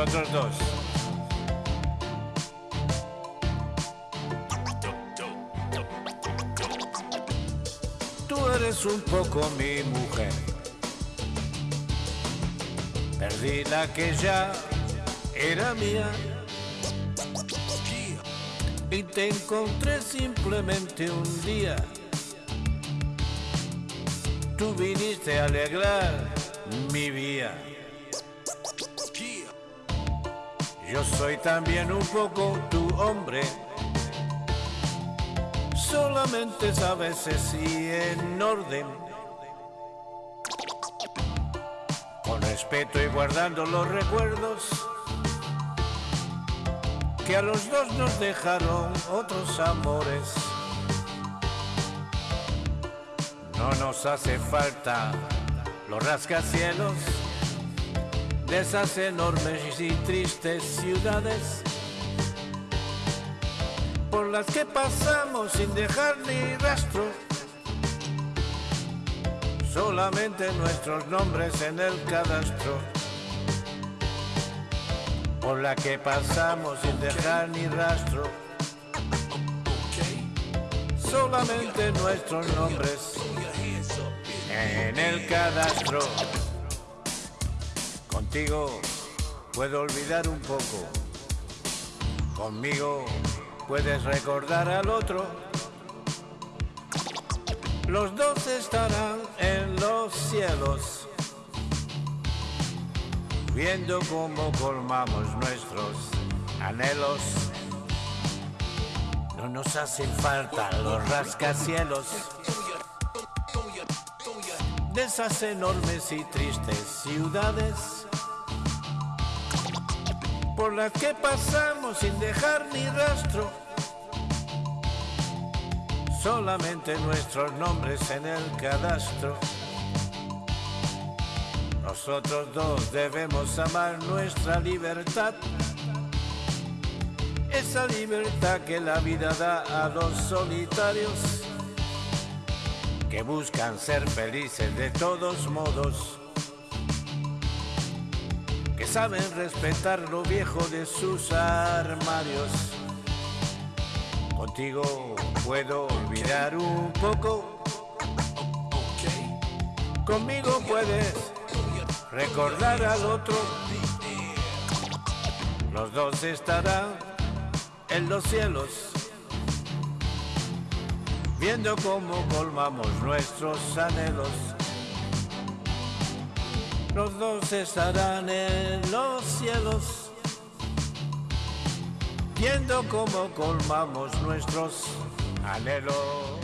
Nosotros dos. Tú eres un poco mi mujer. Perdí la que ya era mía. Y te encontré simplemente un día. Tú viniste a alegrar mi vida. Yo soy también un poco tu hombre. Solamente sabes si en orden. Con respeto y guardando los recuerdos que a los dos nos dejaron otros amores. No nos hace falta los rascacielos de esas enormes y tristes ciudades por las que pasamos sin dejar ni rastro. Solamente nuestros nombres en el cadastro. Por la que pasamos sin dejar ni rastro. Solamente nuestros nombres en el cadastro. Contigo puedo olvidar un poco. Conmigo puedes recordar al otro. Los dos estarán en los cielos, viendo cómo colmamos nuestros anhelos. No nos hacen falta los rascacielos de esas enormes y tristes ciudades por las que pasamos sin dejar ni rastro. Solamente nuestros nombres en el cadastro. Nosotros dos debemos amar nuestra libertad. Esa libertad que la vida da a los solitarios que buscan ser felices de todos modos que saben respetar lo viejo de sus armarios. Contigo puedo olvidar un poco. Conmigo puedes recordar al otro. Los dos estarán en los cielos, viendo cómo colmamos nuestros anhelos los dos estarán en los cielos, viendo cómo colmamos nuestros anhelos.